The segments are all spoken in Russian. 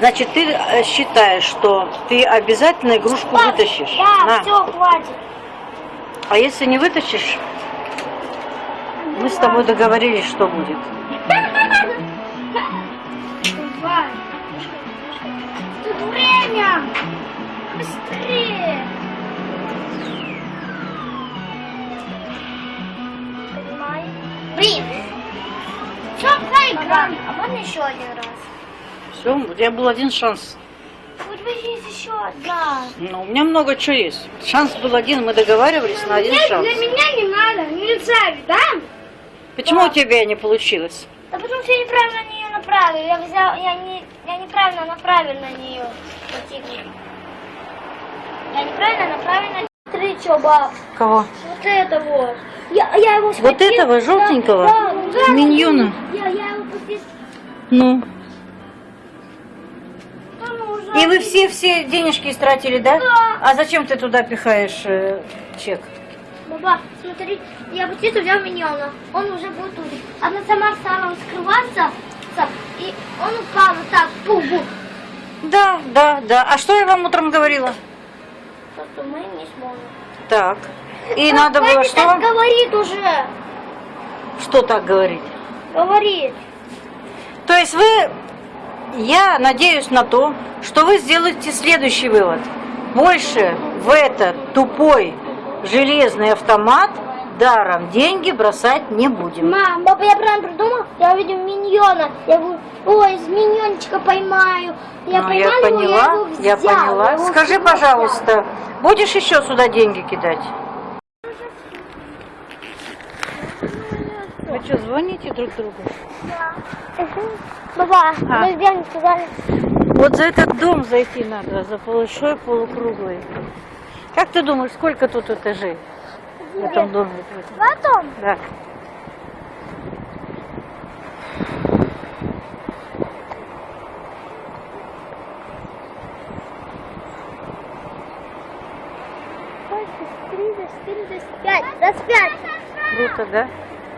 Значит, ты э, считаешь, что ты обязательно игрушку вытащишь? Да, На. все, хватит. А если не вытащишь, мы с тобой договорились, что будет. Тут время. Быстрее. Понимаешь? Блин. Все, проиграли. А можно еще один раз? Все, у тебя был один шанс. Вот бы есть еще одна. Ну, у меня много чего есть. Шанс был один, мы договаривались на один Нет, шанс. для меня не надо. Нельзя, да? Почему у тебя не получилось? Да потому что я неправильно на нее направил. Я взял, я не, я неправильно направил на нее противника. Я неправильно направил на Смотри, что, баб. Кого? Вот это вот. Я, я его схватил. Вот этого желтенького? Да, да, Миньона? Я, я его пустил. Ну. И вы все-все денежки истратили, да? Да. А зачем ты туда пихаешь э, чек? Баба, смотри, я птицу взял миньона. Он уже был тут. Она сама стала скрываться. И он упал вот так. Пу-бу. Да, да, да. А что я вам утром говорила? То, что мы не сможем. Так. И А, надо было что? так говорит уже. Что так говорить? Говорит. То есть вы, я надеюсь на то, что вы сделаете следующий вывод. Больше в этот тупой железный автомат даром деньги бросать не будем. Мам, папа, я правильно придумал? Я увидел миньона. Я говорю, ой, из миньончика поймаю. Я Ну, поймал я его, поняла, я его взял. я поняла. его Скажи, взял. пожалуйста, будешь еще сюда деньги кидать? Что, звоните друг другу? Папа, А. мы Беном сказали. Вот за этот дом зайти надо, за большой полукруглый. Как ты думаешь, сколько тут этажей в этом доме? Потом. Да. Пять. Раз пять. Круто, да?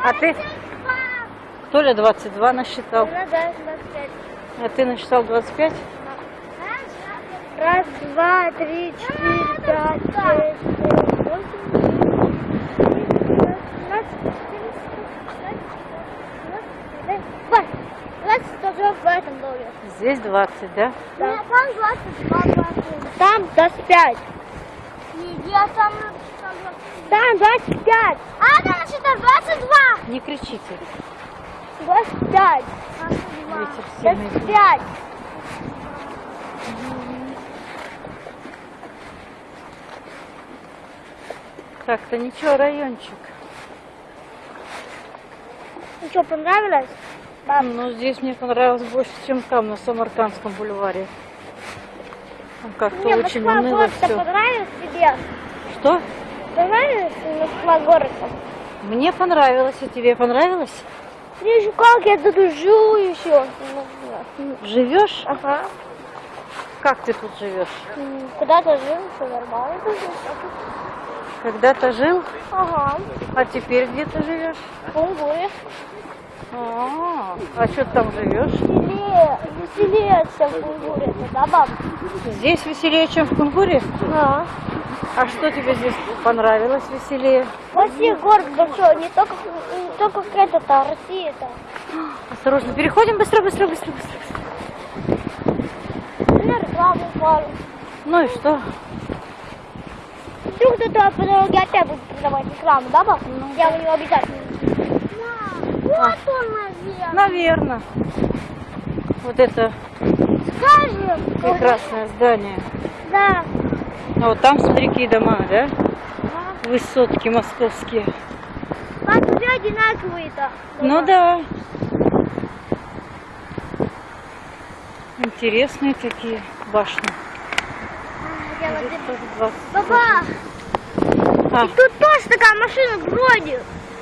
А ты, Толя, 22 насчитал. Ну да, двадцать пять. А ты насчитал 25? Раз, два, три, четыре, пять, шесть, семь, восемь, двадцать, тоже в этом доме. Здесь 20, да? Да. Там 22, Там 25. Я там... Там 25. А, там что-то 22. Не кричите. 25. Ветер сильный. 25. Так-то ничего, райончик. Ну что, понравилось? Баб, Но здесь мне понравилось больше, чем там, на Самаркандском бульваре. Там как-то очень Москва уныло город-то все. понравилось тебе? Что? Понравилось Москва город Мне понравилось, а тебе понравилось? Же, как я тут живу еще. Живешь? Ага. Как ты тут живешь? М, Куда-то жил, все нормально. Когда-то жил, Ага. а теперь где ты живешь? В Кунгуре. А, а что ты там живешь? Веселее, веселее, чем в Кунгуре. Да, баб? Здесь веселее, чем в Кунгуре? Да. А что тебе здесь понравилось веселее? Россия город большой, не только, не только этот, а Россия-то. Осторожно, переходим быстро, быстро, быстро, быстро. На рекламу упали. Ну и что? Вдруг кто-то по дороге опять будет продавать рекламу, да, баб? Я у него обязательно. Вот он, наверное. Наверное. Вот это Скажем. прекрасное здание. Да. А вот там смотри, какие дома, да? Высотки московские. Пап, уже одинаковые-то. Ну да. Интересные такие башни. А, вот Здесь это- тоже 20. Папа, А, и тут тоже такая машина бродит.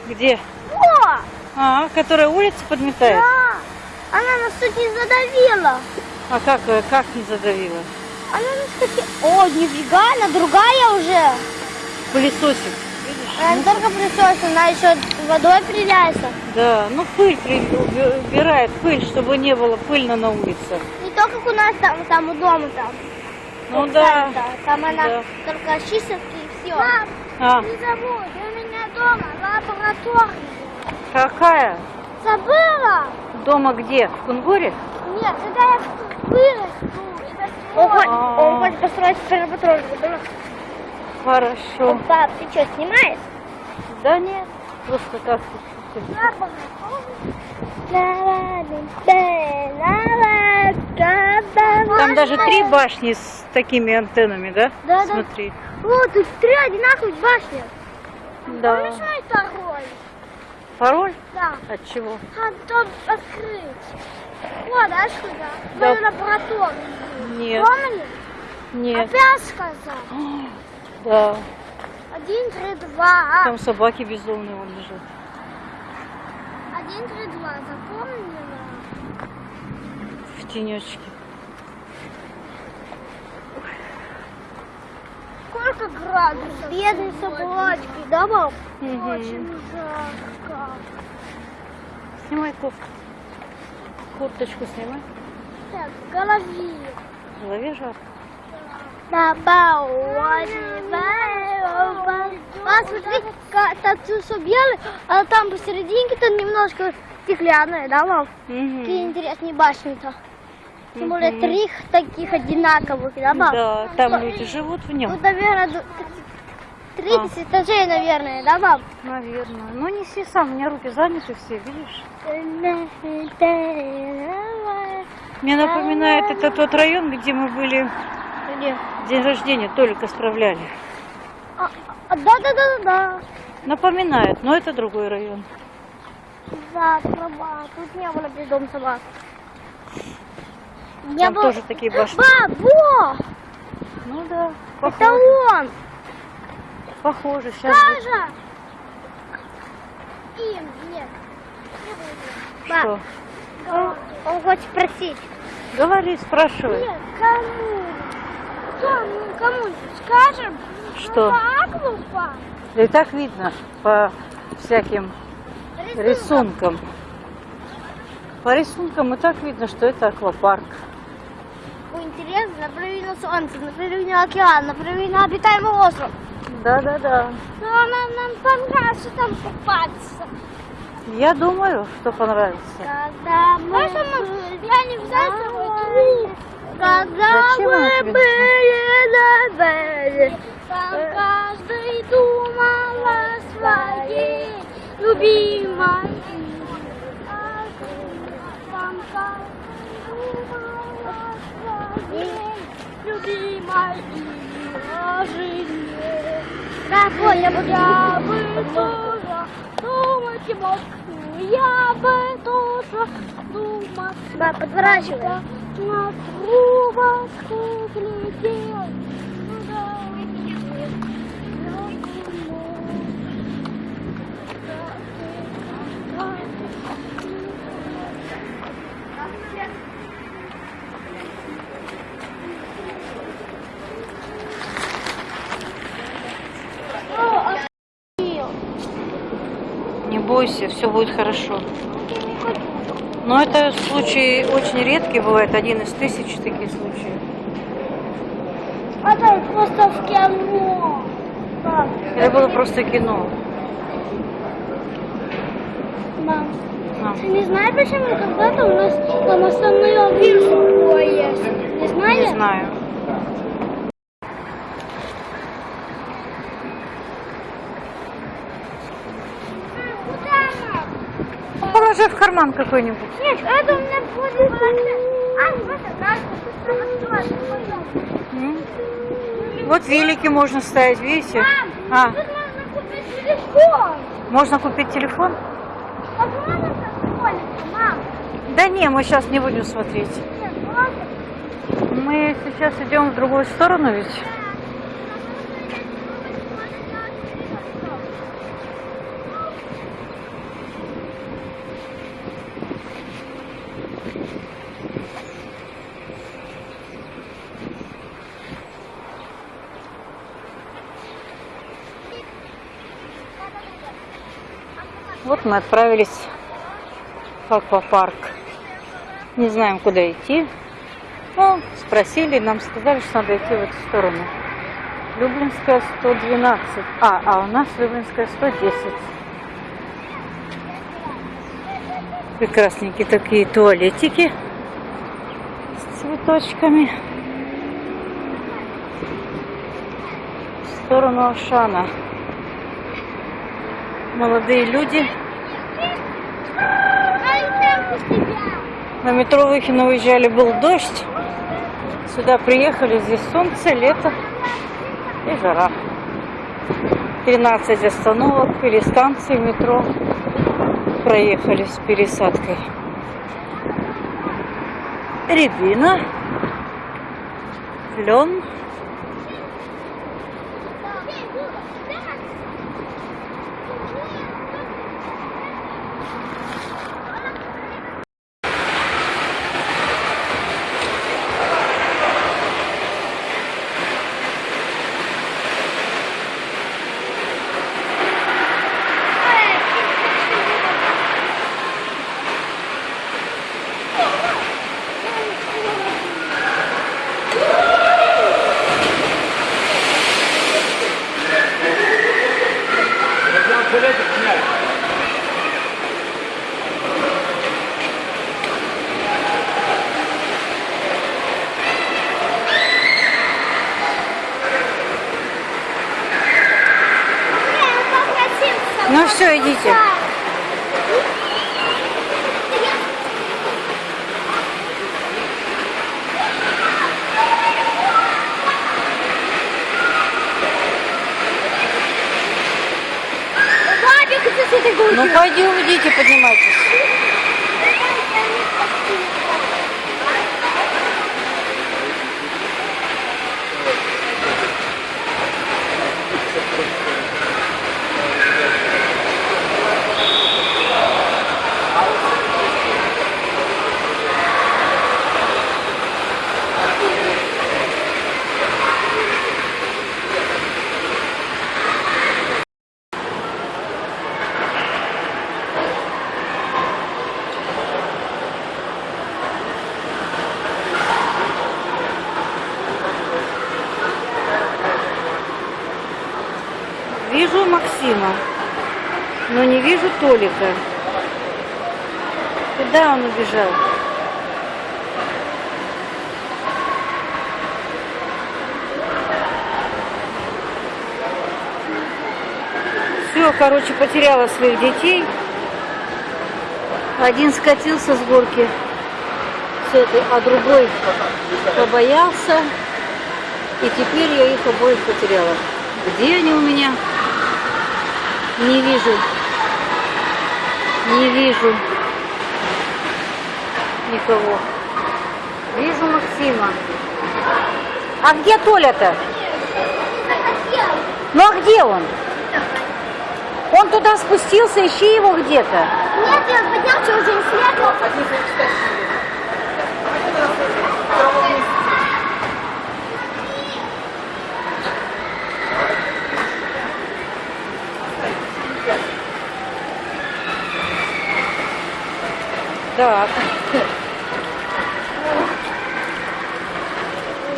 где? О, А, которая улицу подметает? да. Она нас тут не задавила. А как, э, как не задавила? Она нас таки... О, нифига, она другая уже. Пылесосик. Она только присосана, она еще водой приляется. Да, ну пыль при- уби- убирает, пыль, чтобы не было пыльно на улице. Не то, как у нас там, там у дома там. Ну да. Там она Да. только чистит и все. Мам, А, не забудь, у меня дома лаборатория. какая? Забыла? Дома где? В Кунгуре? Нет, когда я вырасту. Он хочет- хочет построить забыла? Хорошо. Пап, ты что, снимаешь? Да нет, просто так. Там даже три башни с такими антеннами, да? Да, да. Смотри. О, тут три одинаковых башни. Да. Помнишь мой второй? Пароль? Да. От чего? А дом открыть. Вот, да, сюда. Да. Мою лабораторию. Нет. Помнишь? Нет. Опять сказал. Да. Один, три, два. Там собаки безумные вон лежат. Один, три, два. Запомнила? В тенечке. Сколько градусов? Бедные собачки, да, мам? Мгм. Очень жарко. Снимай кофту. Курточку снимай. Так, в голове. В голове жарко. Очень А, смотри, все белое, а там посерединке-то немножко стеклянное, да, мам? Какие интересные башни-то. Тем более Мгм. три таких одинаковых, да, мам? Да, там люди живут в нем. Тут, наверное, ду- 30 этажей, наверное, да, мам? Наверное. Ну неси сам, у меня руки заняты все, видишь? Мне напоминает это тот район, где мы были Где? день рождения, только справляли. А, а, да, да, да, да, да. Напоминает, но это другой район. Да, права. Тут не было бездом собак. Не Там было... тоже такие башни. Бабо! Ну да, Это похоже. он! Похоже, сейчас. Саша! Им, нет. Что? Он, он хочет спросить. Говори, спрашивай. Нет, кому? Кому? Кому? Скажем? Что? Ну, так, глупо. И так видно по всяким рисункам. По рисункам и так видно, что это аквапарк. Интересно, на солнце, направи на океан, направи на обитаемый остров. Да-да-да. Но нам, нам понравится там купаться. Я думаю, что понравится. Когда мы... я не взяла с собой труп. Когда Зачем мы были на береге, там каждый думал о своей любимой. Там каждый думал о своей любимой и понял, я бы тоже думать мог, я бы тоже думать. Да, подворачивай. На трубочку глядел. Бойся, все будет хорошо. Но это случай очень редкий бывает, один из тысяч таких случаев. А там просто в кино. Это было просто кино. Мам, А. ты не знаешь, почему когда-то у нас там остановился поезд? Не Не знаешь? знаю. Куда нам? Карман какой-нибудь. Нет, это у меня будет А, вот? Вот велики можно ставить, видите? Мам, А, тут можно купить телефон. можно купить телефон? Мам. Да не, мы сейчас не будем смотреть. Нет, просто. Мы сейчас идем в другую сторону ведь. Мы отправились в аквапарк. Не знаем, куда идти. Ну, спросили, нам сказали, что надо идти в эту сторону. Люблинская 112. А, а у нас Люблинская 110. Прекрасненькие такие туалетики с цветочками. В сторону Ашана. Молодые люди. На метро Выхино уезжали, был дождь. Сюда приехали, здесь солнце, лето и жара. 13 остановок или станций метро проехали с пересадкой. Рябина, лен. Ну все, идите. Ну пойдем, идите, поднимайтесь. Вижу Максима, но не вижу Толика. Куда он убежал? Все, короче, потеряла своих детей. Один скатился с горки с этой, а другой побоялся. И теперь я их обоих потеряла. Где они у меня? Не вижу. Не вижу никого. Вижу Максима. А где Толя-то? Ну а где он? Он туда спустился, ищи его где-то. Нет, он поднялся уже не следовал. Так.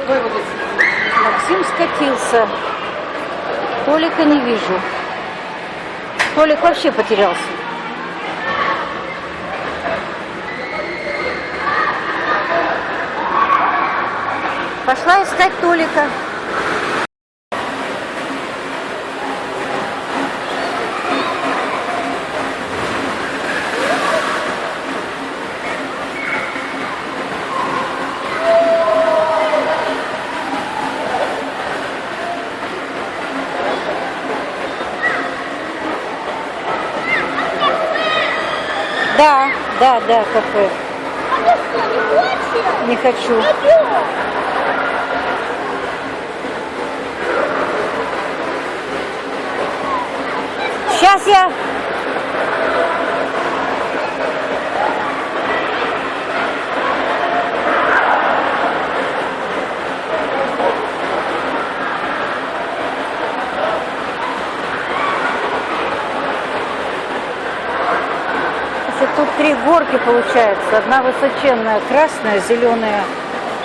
Максим скатился. Толика не вижу. Толик вообще потерялся. Пошла искать Толика. Да, да, да, кафе. А что, не хочешь? Не хочу. Пойдем. Сейчас я... горки получается. Одна высоченная красная, зеленая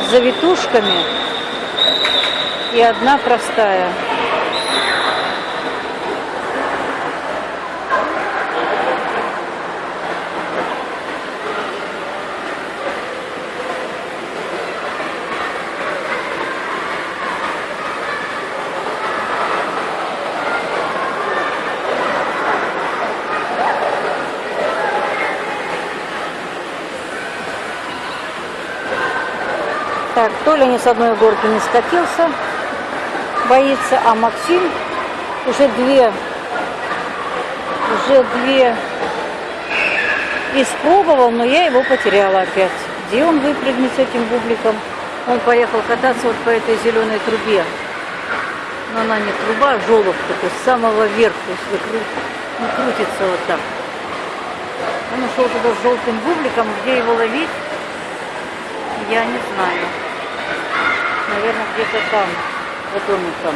с завитушками. И одна простая. Так, Толя ни с одной горки не скатился, боится, а Максим уже две, уже две испробовал, но я его потеряла опять. Где он выпрыгнет с этим бубликом? Он поехал кататься вот по этой зеленой трубе. Но она не труба, а желоб такой, с самого верха, если кру... ну, крутится вот так. Он ушел туда с желтым бубликом, где его ловить, я не знаю. Наверное, где-то там, за домиком.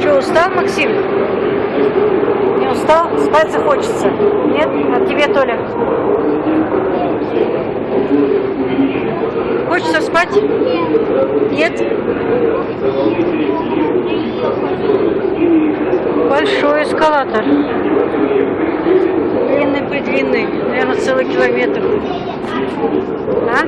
Что, устал, Максим? Не устал? Спать захочется? Нет? А тебе, Толя? Хочется спать? Нет. Большой эскалатор. Длинный при длинный, наверное, целый километр. А?